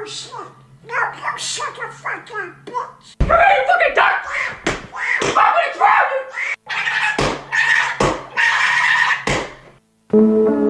no shit. No, you shut your fucking bitch. Come here, you fucking duck! I'm gonna drown you!